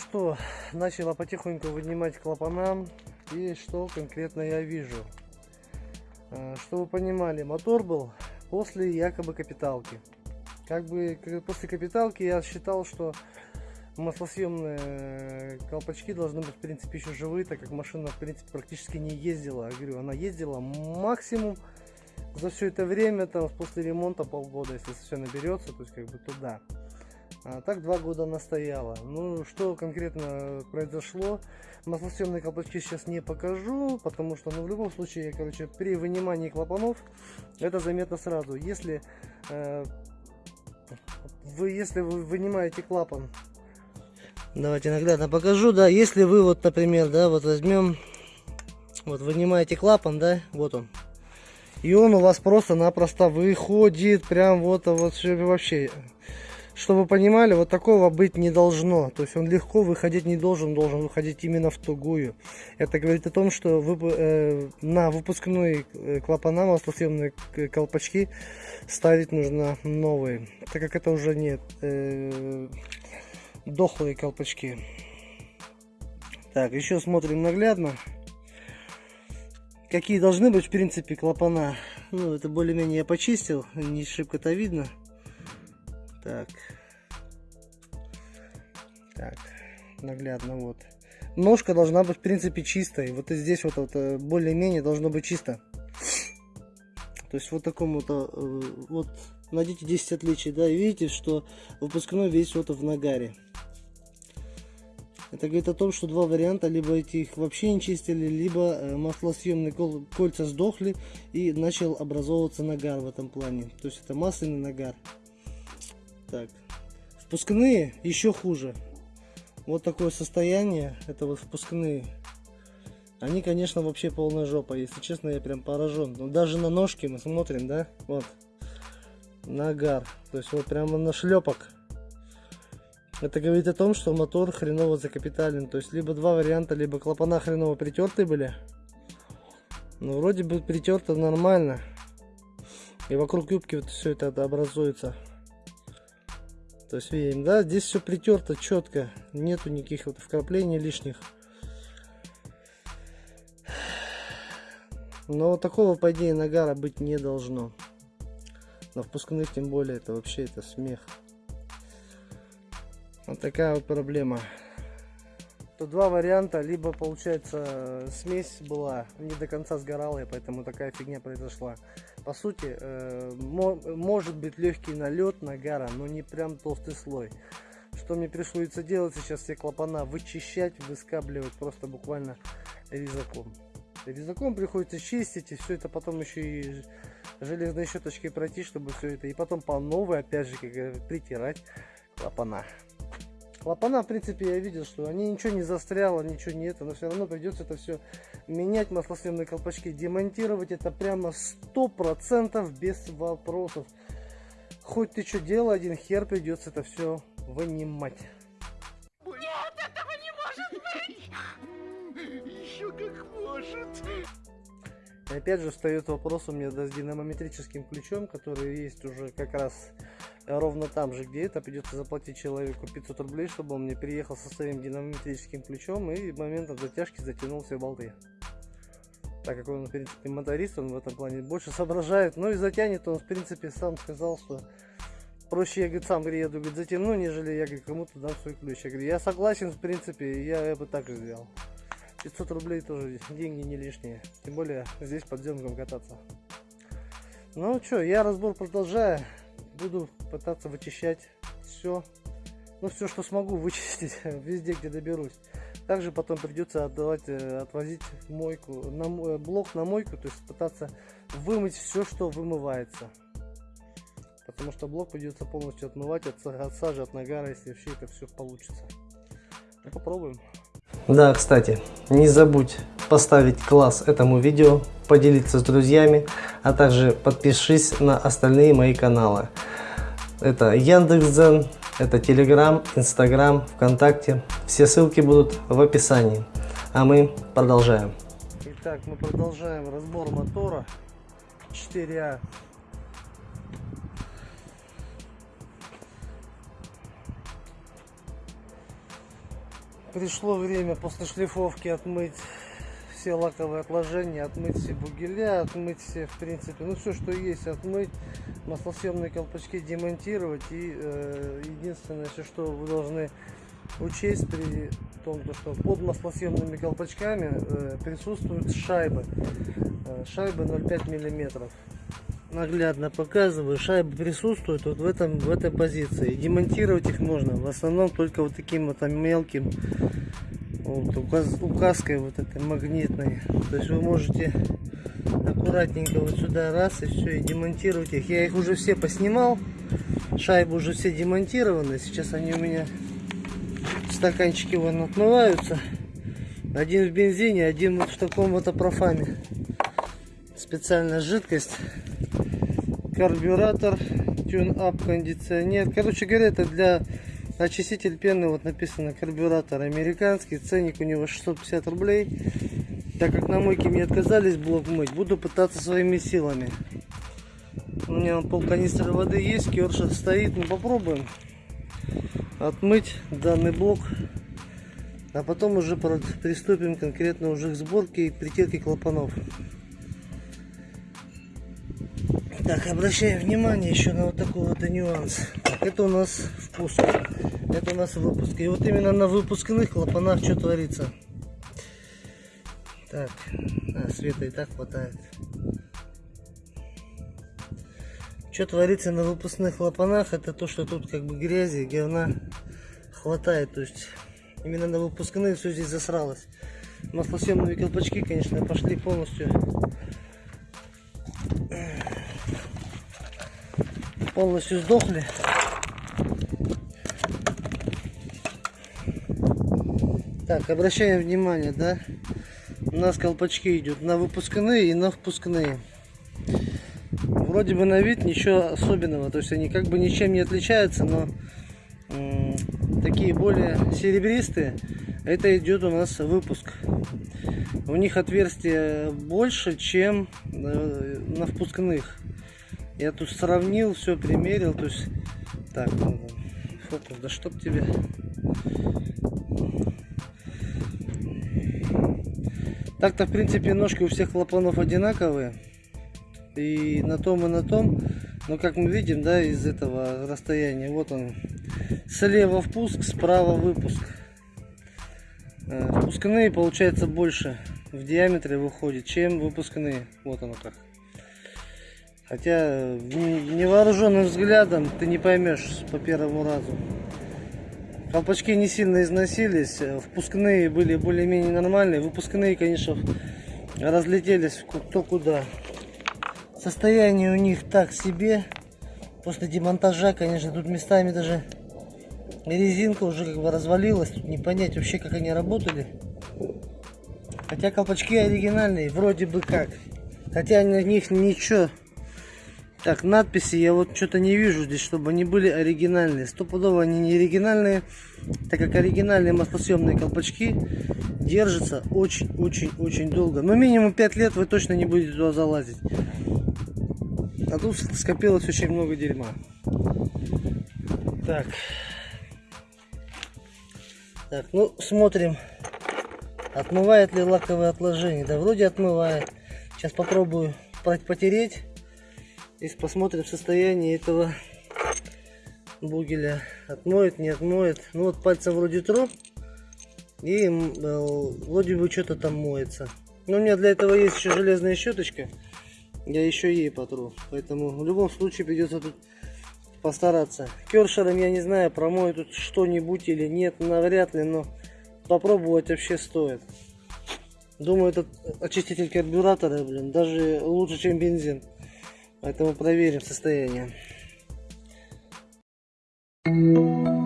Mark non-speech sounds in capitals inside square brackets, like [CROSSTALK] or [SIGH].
что, начала потихоньку вынимать клапана. И что конкретно я вижу. А, Чтобы вы понимали, мотор был после якобы капиталки. Как бы после капиталки я считал, что маслосъемные колпачки должны быть в принципе еще живые, так как машина в принципе практически не ездила. Я говорю, она ездила максимум за все это время, там после ремонта полгода, если все наберется, то есть как бы туда. А так два года она стояла. Ну, что конкретно произошло, маслосъемные колпачки сейчас не покажу, потому что, ну, в любом случае, короче, при вынимании клапанов это заметно сразу. Если э, вы, если вы вынимаете клапан, давайте наглядно покажу, да, если вы вот, например, да, вот возьмем, вот вынимаете клапан, да, вот он, и он у вас просто-напросто выходит, прям вот, вот вообще чтобы понимали, вот такого быть не должно. То есть он легко выходить не должен, должен выходить именно в тугую. Это говорит о том, что вы, э, на выпускной э, клапана маслосъемные колпачки ставить нужно новые. Так как это уже нет э, дохлые колпачки. Так, еще смотрим наглядно. Какие должны быть в принципе клапана. Ну, это более-менее я почистил, не шибко-то видно. Так. Так, наглядно вот. Ножка должна быть в принципе чистой. Вот и здесь вот, вот э, более-менее должно быть чисто. То есть вот такому то э, вот найдите 10 отличий, да, и видите, что выпускной весь вот в нагаре. Это говорит о том, что два варианта, либо эти их вообще не чистили, либо э, маслосъемные кольца сдохли и начал образовываться нагар в этом плане. То есть это масляный нагар. Так. Впускные еще хуже. Вот такое состояние. Это вот впускные. Они, конечно, вообще полная жопа. Если честно, я прям поражен. Но даже на ножке мы смотрим, да? Вот. Нагар. То есть вот прямо на шлепок. Это говорит о том, что мотор хреново закапитален. То есть либо два варианта, либо клапана хреново притертые были. Ну, вроде бы притерто нормально. И вокруг юбки вот все это образуется. То есть видим, да, здесь все притерто четко, нету никаких вот вкраплений лишних. Но такого, по идее, нагара быть не должно. На впускных тем более, это вообще это смех. Вот такая вот проблема. То два варианта, либо получается смесь была не до конца сгорала, и поэтому такая фигня произошла по сути, э, может быть легкий налет нагара, но не прям толстый слой. Что мне пришлось делать сейчас все клапана вычищать, выскабливать просто буквально резаком. Резаком приходится чистить и все это потом еще и железной щеточкой пройти, чтобы все это и потом по новой опять же как притирать клапана. Клапана, в принципе, я видел, что они ничего не застряло, ничего не это, но все равно придется это все менять, маслосъемные колпачки, демонтировать это прямо сто процентов без вопросов. Хоть ты что делай, один хер придется это все вынимать. И опять же встает вопрос у меня да, с динамометрическим ключом, который есть уже как раз ровно там же, где это, придется заплатить человеку 500 рублей, чтобы он мне приехал со своим динамометрическим ключом и моментом затяжки затянул все болты. Так как он, в принципе, моторист, он в этом плане больше соображает. Ну и затянет он, в принципе, сам сказал, что проще, я, говорит, сам, приеду, говорит, затяну, нежели я, говорит, кому-то дам свой ключ. Я говорю, я согласен, в принципе, я, я бы так и сделал. 500 рублей тоже деньги не лишние. Тем более здесь под землем кататься. Ну что, я разбор продолжаю буду пытаться вычищать все, ну все, что смогу вычистить [LAUGHS] везде, где доберусь. Также потом придется отдавать, э, отвозить мойку, на, э, блок на мойку, то есть пытаться вымыть все, что вымывается. Потому что блок придется полностью отмывать от, от сажи, от нагара, если вообще это все получится. Ну, попробуем. Да, кстати, не забудь поставить класс этому видео, поделиться с друзьями, а также подпишись на остальные мои каналы. Это Яндекс.Дзен, это Telegram, Instagram, ВКонтакте. Все ссылки будут в описании. А мы продолжаем. Итак, мы продолжаем разбор мотора 4А Пришло время после шлифовки отмыть все лаковые отложения, отмыть все бугеля, отмыть все, в принципе, ну все, что есть, отмыть, маслосъемные колпачки демонтировать. И э, единственное, все, что вы должны учесть при том, то, что под маслосъемными колпачками э, присутствуют шайбы. Э, шайбы 0,5 миллиметров. Наглядно показываю, шайбы присутствуют вот в, этом, в этой позиции. Демонтировать их можно в основном только вот таким вот там мелким вот, указ, указкой вот этой магнитной. То есть вы можете аккуратненько вот сюда раз и все, и демонтировать их. Я их уже все поснимал, шайбы уже все демонтированы. Сейчас они у меня стаканчики вон отмываются. Один в бензине, один вот в таком вот опрофаме. Специальная жидкость. Карбюратор, тюн-ап, кондиционер. Короче говоря, это для очиститель пены. Вот написано карбюратор американский. Ценник у него 650 рублей. Так как на мойке мне отказались блок мыть, буду пытаться своими силами. У меня пол канистры воды есть, керша стоит. Ну попробуем отмыть данный блок. А потом уже приступим конкретно уже к сборке и притирке клапанов. Так, обращаем внимание еще на вот такой вот нюанс. Так, это у нас впуск. Это у нас выпуск. И вот именно на выпускных клапанах что творится. Так, а, света и так хватает. Что творится на выпускных клапанах, это то, что тут как бы грязи, говна хватает. То есть именно на выпускных все здесь засралось. Маслосъемные колпачки, конечно, пошли полностью полностью сдохли. Так, обращаем внимание, да, у нас колпачки идут на выпускные и на впускные вроде бы на вид ничего особенного, то есть они как бы ничем не отличаются, но такие более серебристые, это идет у нас выпуск. У них отверстие больше, чем э, на впускных. Я тут сравнил, все примерил, то есть так, фокус, да чтоб тебе. Так-то в принципе ножки у всех клапанов одинаковые. И на том и на том. Но как мы видим да из этого расстояния вот он. Слева впуск справа выпуск. Э, впускные получается больше в диаметре выходит чем выпускные. Вот оно как хотя невооруженным взглядом ты не поймешь по первому разу колпачки не сильно износились впускные были более-менее нормальные выпускные конечно разлетелись кто куда Состояние у них так себе. После демонтажа, конечно, тут местами даже резинка уже как бы развалилась. Тут не понять вообще, как они работали. Хотя колпачки оригинальные, вроде бы как. Хотя на них ничего. Так, надписи я вот что-то не вижу здесь, чтобы они были оригинальные. Стопудово они не оригинальные, так как оригинальные маслосъемные колпачки держатся очень-очень-очень долго. Но минимум 5 лет вы точно не будете туда залазить. А тут скопилось очень много дерьма. Так. Так, ну смотрим. Отмывает ли лаковые отложения? Да вроде отмывает. Сейчас попробую потереть. И посмотрим состояние этого бугеля. Отмоет, не отмоет. Ну вот пальцем вроде тру. И э, вроде бы что-то там моется. Но у меня для этого есть еще железная щеточка я еще ей потру. Поэтому в любом случае придется тут постараться. Кершером я не знаю, промою тут что-нибудь или нет, навряд ли, но попробовать вообще стоит. Думаю, этот очиститель карбюратора, блин, даже лучше, чем бензин. Поэтому проверим состояние. Thank you.